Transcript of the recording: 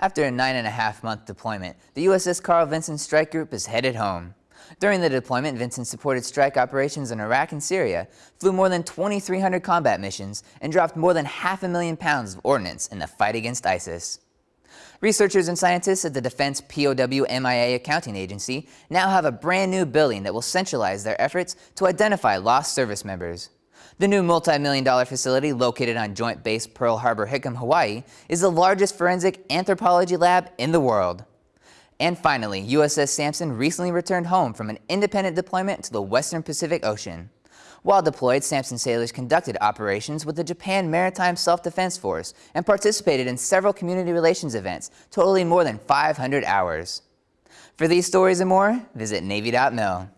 After a nine and a half month deployment, the USS Carl Vinson Strike Group is headed home. During the deployment, Vinson supported strike operations in Iraq and Syria, flew more than 2,300 combat missions, and dropped more than half a million pounds of ordnance in the fight against ISIS. Researchers and scientists at the Defense POW MIA Accounting Agency now have a brand new building that will centralize their efforts to identify lost service members. The new multi-million dollar facility located on Joint Base Pearl Harbor Hickam, Hawaii is the largest forensic anthropology lab in the world. And finally, USS Sampson recently returned home from an independent deployment to the Western Pacific Ocean. While deployed, Sampson sailors conducted operations with the Japan Maritime Self-Defense Force and participated in several community relations events, totaling more than 500 hours. For these stories and more, visit Navy.mil.